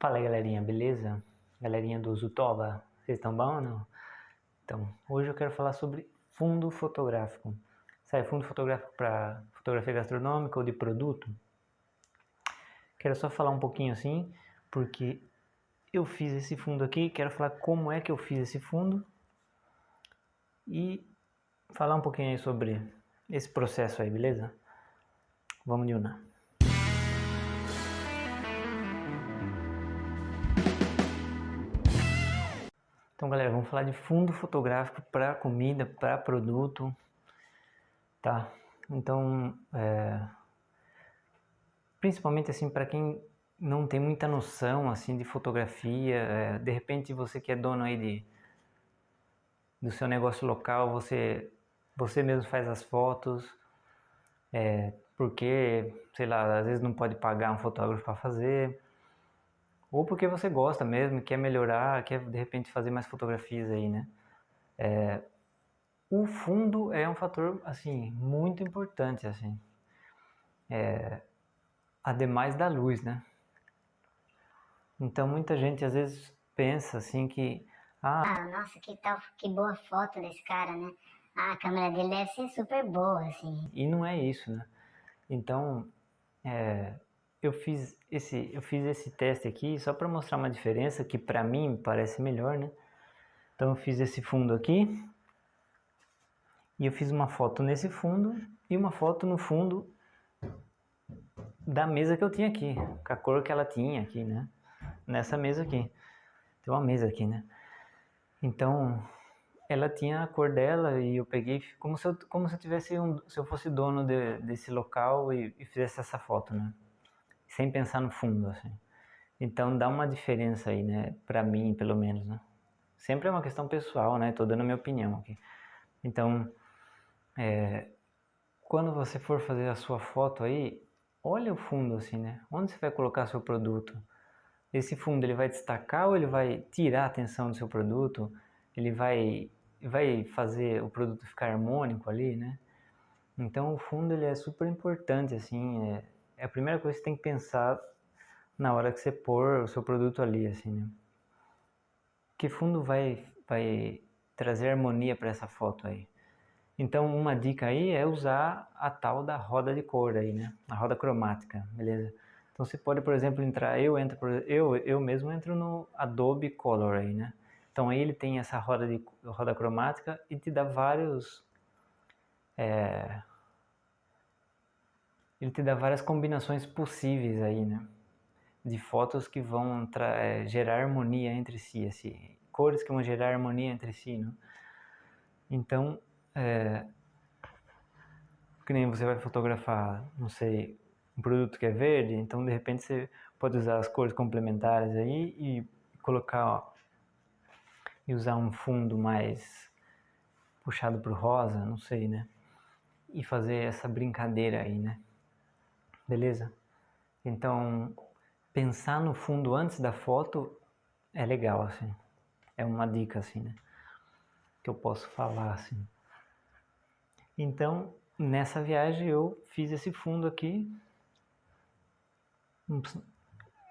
Fala aí, galerinha, beleza? Galerinha do Zutoba, vocês estão bom ou não? Então, hoje eu quero falar sobre fundo fotográfico. Sabe, fundo fotográfico para fotografia gastronômica ou de produto? Quero só falar um pouquinho assim, porque eu fiz esse fundo aqui, quero falar como é que eu fiz esse fundo e falar um pouquinho aí sobre esse processo aí, beleza? Vamos de uma. Então, galera, vamos falar de fundo fotográfico para comida, para produto, tá? Então, é, principalmente assim para quem não tem muita noção assim de fotografia, é, de repente você que é dono aí de do seu negócio local, você você mesmo faz as fotos, é, porque sei lá, às vezes não pode pagar um fotógrafo para fazer ou porque você gosta mesmo, quer melhorar, quer de repente fazer mais fotografias aí, né? É, o fundo é um fator, assim, muito importante, assim. É, ademais da luz, né? Então muita gente às vezes pensa assim que ah, ah, nossa, que tal, que boa foto desse cara, né? Ah, a câmera dele deve ser super boa, assim. E não é isso, né? Então, é, eu fiz esse eu fiz esse teste aqui só para mostrar uma diferença que para mim parece melhor, né? Então eu fiz esse fundo aqui e eu fiz uma foto nesse fundo e uma foto no fundo da mesa que eu tinha aqui, com a cor que ela tinha aqui, né? Nessa mesa aqui. Tem uma mesa aqui, né? Então, ela tinha a cor dela e eu peguei como se eu, como se eu tivesse um, se eu fosse dono de, desse local e, e fizesse essa foto, né? Sem pensar no fundo, assim. Então dá uma diferença aí, né? Para mim, pelo menos, né? Sempre é uma questão pessoal, né? Tô dando a minha opinião aqui. Então, é, quando você for fazer a sua foto aí, olha o fundo assim, né? Onde você vai colocar seu produto? Esse fundo ele vai destacar ou ele vai tirar a atenção do seu produto? Ele vai vai fazer o produto ficar harmônico ali, né? Então o fundo ele é super importante assim, é, é a primeira coisa que você tem que pensar na hora que você pôr o seu produto ali, assim, né? Que fundo vai, vai trazer harmonia para essa foto aí? Então, uma dica aí é usar a tal da roda de cor aí, né? A roda cromática, beleza? Então, você pode, por exemplo, entrar, eu entro, eu, eu mesmo entro no Adobe Color aí, né? Então, aí ele tem essa roda, de, roda cromática e te dá vários... É, ele te dá várias combinações possíveis aí, né? De fotos que vão é, gerar harmonia entre si, assim, cores que vão gerar harmonia entre si, né? Então, é, que nem você vai fotografar, não sei, um produto que é verde, então de repente você pode usar as cores complementares aí e colocar, ó, e usar um fundo mais puxado para o rosa, não sei, né? E fazer essa brincadeira aí, né? Beleza? Então, pensar no fundo antes da foto é legal, assim. É uma dica, assim, né? Que eu posso falar, assim. Então, nessa viagem eu fiz esse fundo aqui.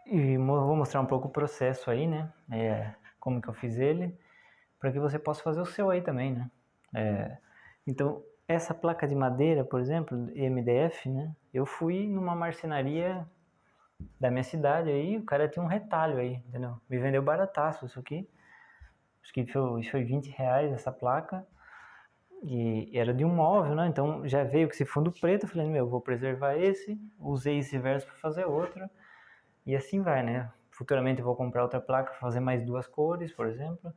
E vou mostrar um pouco o processo aí, né? É, como que eu fiz ele. Para que você possa fazer o seu aí também, né? É, então, essa placa de madeira, por exemplo, MDF, né? Eu fui numa marcenaria da minha cidade aí, o cara tinha um retalho aí, entendeu? Me vendeu barataço isso aqui. Acho que foi, foi 20 reais essa placa. E era de um móvel, né? Então já veio com esse fundo preto. Falei, meu, vou preservar esse. Usei esse verso para fazer outro. E assim vai, né? Futuramente vou comprar outra placa, fazer mais duas cores, por exemplo.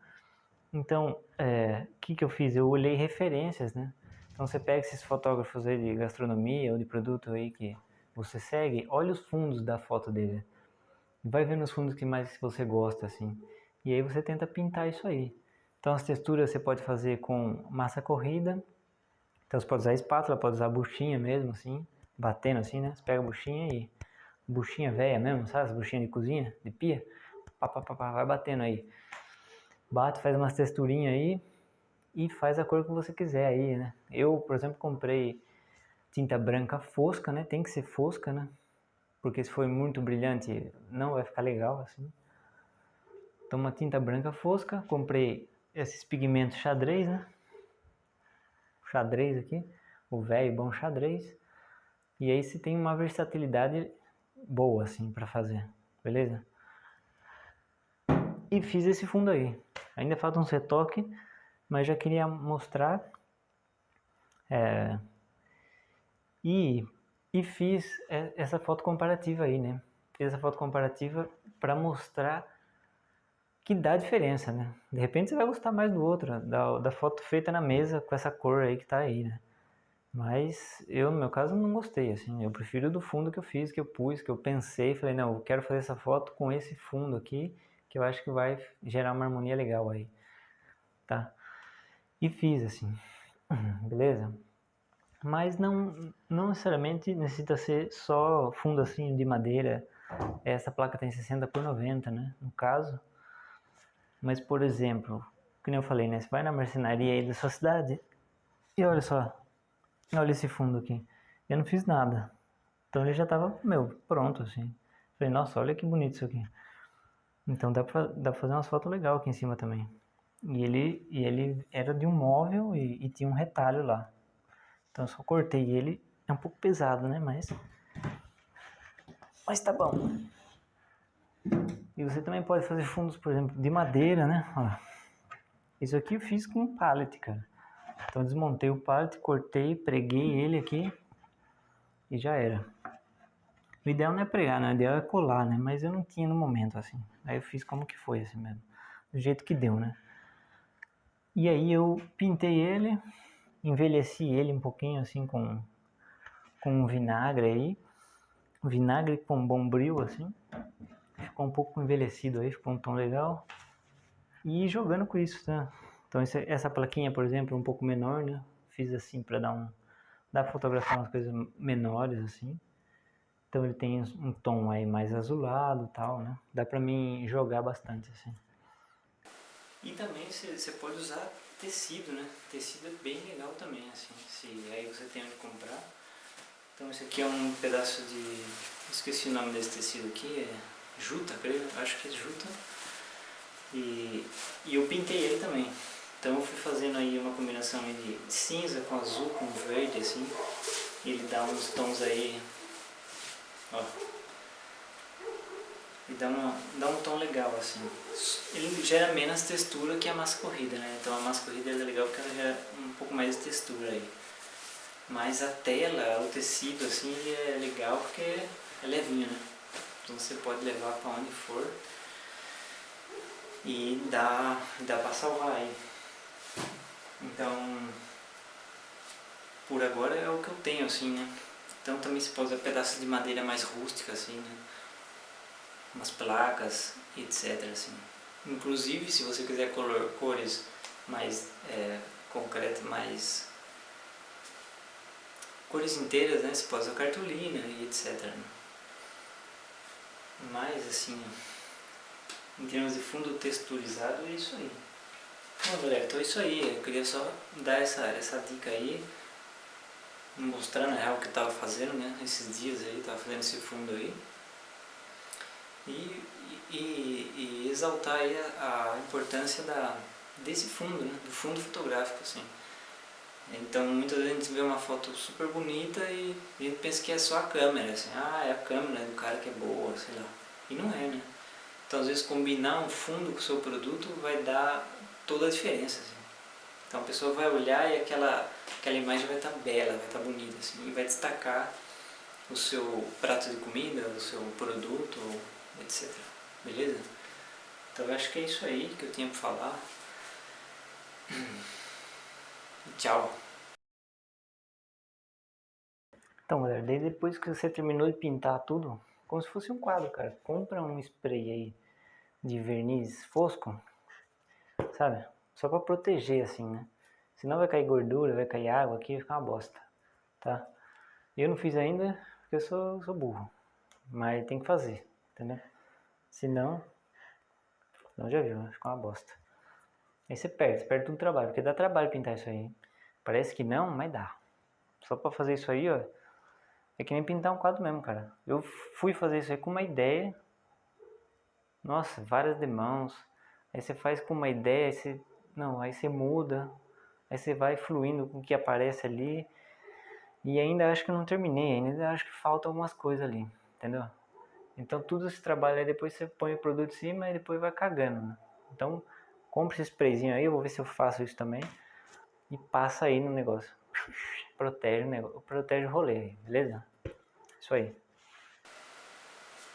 Então, o é, que, que eu fiz? Eu olhei referências, né? Então você pega esses fotógrafos aí de gastronomia ou de produto aí que você segue, olha os fundos da foto dele. Vai vendo os fundos que mais você gosta, assim. E aí você tenta pintar isso aí. Então as texturas você pode fazer com massa corrida. Então você pode usar espátula, pode usar buchinha mesmo, assim. Batendo assim, né? Você pega a buchinha e... Buchinha velha mesmo, sabe? As buchinhas de cozinha, de pia. Pá, pá, pá, pá, vai batendo aí. Bate, faz umas texturinhas aí e faz a cor que você quiser aí, né? Eu, por exemplo, comprei tinta branca fosca, né? Tem que ser fosca, né? Porque se for muito brilhante não vai ficar legal assim. Então uma tinta branca fosca, comprei esses pigmentos xadrez, né? Xadrez aqui, o velho bom xadrez. E aí você tem uma versatilidade boa assim para fazer, beleza? E fiz esse fundo aí. Ainda falta um retoque, mas já queria mostrar. É, e, e fiz essa foto comparativa aí, né? Fiz essa foto comparativa para mostrar que dá diferença, né? De repente você vai gostar mais do outro, da, da foto feita na mesa com essa cor aí que tá aí, né? Mas eu, no meu caso, não gostei, assim. Eu prefiro do fundo que eu fiz, que eu pus, que eu pensei. Falei, não, eu quero fazer essa foto com esse fundo aqui, que eu acho que vai gerar uma harmonia legal aí, tá? E fiz, assim, beleza? Mas não, não necessariamente necessita ser só fundo assim de madeira. Essa placa tem 60 por 90, né? No caso, mas, por exemplo, como eu falei, né? Você vai na marcenaria aí da sua cidade e olha só. Olha esse fundo aqui. Eu não fiz nada. Então ele já tava, meu, pronto, assim. Falei, nossa, olha que bonito isso aqui. Então dá pra, dá pra fazer umas fotos legais aqui em cima também. E ele, e ele era de um móvel e, e tinha um retalho lá. Então eu só cortei ele. É um pouco pesado, né? Mas... Mas tá bom. E você também pode fazer fundos, por exemplo, de madeira, né? Ó, isso aqui eu fiz com um pallet, cara. Então desmontei o pallet, cortei, preguei ele aqui e já era. O ideal não é pregar, né? O ideal é colar, né? Mas eu não tinha no momento, assim. Aí eu fiz como que foi, assim mesmo. Do jeito que deu, né? E aí eu pintei ele, envelheci ele um pouquinho, assim, com, com vinagre aí. Vinagre com bombril, assim ficou um pouco envelhecido aí, ficou um tom legal. E jogando com isso, tá? Então essa plaquinha, por exemplo, é um pouco menor, né? Fiz assim para dar um... Dá fotografar umas coisas menores, assim. Então ele tem um tom aí mais azulado tal, né? Dá pra mim jogar bastante, assim. E também você pode usar tecido, né? Tecido é bem legal também, assim. Se aí você tem onde comprar. Então esse aqui é um pedaço de... Esqueci o nome desse tecido aqui, é juta, creio, acho que é juta. E, e eu pintei ele também. Então eu fui fazendo aí uma combinação de cinza com azul, com verde, assim. Ele dá uns tons aí, ó. E dá, uma, dá um tom legal, assim. Ele gera menos textura que a massa corrida, né? Então a massa corrida é legal porque ela gera um pouco mais de textura aí. Mas a tela, o tecido, assim, é legal porque é levinho, né? Então você pode levar para onde for e dá, dá para salvar aí. Então, por agora é o que eu tenho assim, né? Então também se pode usar pedaços de madeira mais rústica assim, né? Umas placas, etc. Assim. Inclusive se você quiser color, cores mais é, concretas, mais cores inteiras, né? Você pode usar cartolina e etc. Né? Mas assim, em termos de fundo texturizado, é isso aí. Bom galera, então é isso aí. Eu queria só dar essa, essa dica aí. Mostrando real o que eu tava fazendo, né? Esses dias aí, tava fazendo esse fundo aí. E, e, e exaltar a, a, importância da, desse fundo, né? Do fundo fotográfico, assim. Então muitas vezes a gente vê uma foto super bonita e a gente pensa que é só a câmera, assim, ah, é a câmera do cara que é boa, sei lá. E não é, né? Então às vezes combinar um fundo com o seu produto vai dar toda a diferença. Assim. Então a pessoa vai olhar e aquela, aquela imagem vai estar tá bela, vai estar tá bonita, assim, e vai destacar o seu prato de comida, o seu produto, etc. Beleza? Então eu acho que é isso aí que eu tinha para falar. Tchau. Então, galera, daí depois que você terminou de pintar tudo, como se fosse um quadro, cara. Compra um spray aí de verniz fosco, sabe? Só pra proteger, assim, né? Senão vai cair gordura, vai cair água aqui, vai ficar uma bosta, tá? Eu não fiz ainda porque eu sou, sou burro. Mas tem que fazer, entendeu? Senão, não já viu, ficar uma bosta. Aí você perde, você perde todo o trabalho, porque dá trabalho pintar isso aí. Parece que não, mas dá. Só pra fazer isso aí, ó, é que nem pintar um quadro mesmo, cara. Eu fui fazer isso aí com uma ideia. Nossa, várias demãos. Aí você faz com uma ideia, aí você, não, aí você muda, aí você vai fluindo com o que aparece ali. E ainda acho que não terminei, ainda acho que falta algumas coisas ali, entendeu? Então tudo esse trabalho aí depois você põe o produto em cima e depois vai cagando, né? Então compre esse sprayzinho aí, eu vou ver se eu faço isso também. E passa aí no negócio. Protege o negócio, protege o rolê beleza? Isso aí.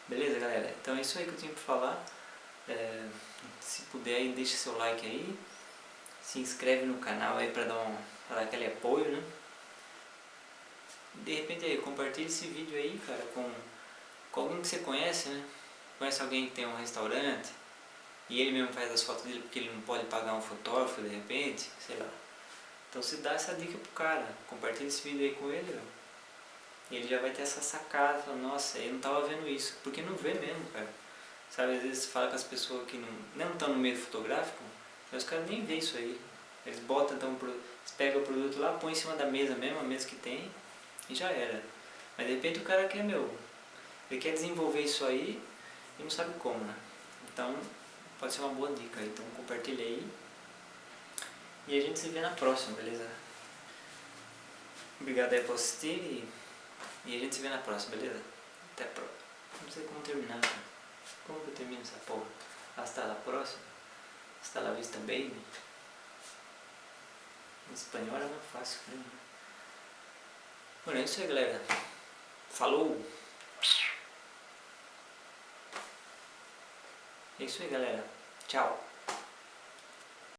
Beleza, galera? Então é isso aí que eu tinha pra falar. É, se puder aí, deixa seu like aí. Se inscreve no canal aí pra dar, um, pra dar aquele apoio, né? De repente aí, compartilha esse vídeo aí, cara, com, que você conhece, né? Conhece alguém que tem um restaurante e ele mesmo faz as fotos dele porque ele não pode pagar um fotógrafo de repente, sei lá. Então você dá essa dica pro cara, compartilha esse vídeo aí com ele, ó. E ele já vai ter essa sacada, fala, nossa, eu não tava vendo isso, porque não vê mesmo, cara. Sabe, às vezes você fala com as pessoas que não estão no meio fotográfico, os caras nem vê isso aí. Eles botam, então, eles pegam o produto lá, põem em cima da mesa mesmo, a mesa que tem, e já era. Mas de repente o cara quer, meu, ele quer desenvolver isso aí e não sabe como, né? Então, pode ser uma boa dica. Então, compartilha aí. E a gente se vê na próxima, beleza? Obrigado aí por assistir e, e a gente se vê na próxima, beleza? Até a próxima. Não sei como terminar, cara. Como que eu termino essa porra? Hasta la próxima. Hasta la vista, baby. Em espanhol é mais fácil, né? Bueno, é isso aí, galera. Falou! É isso aí, galera. Tchau!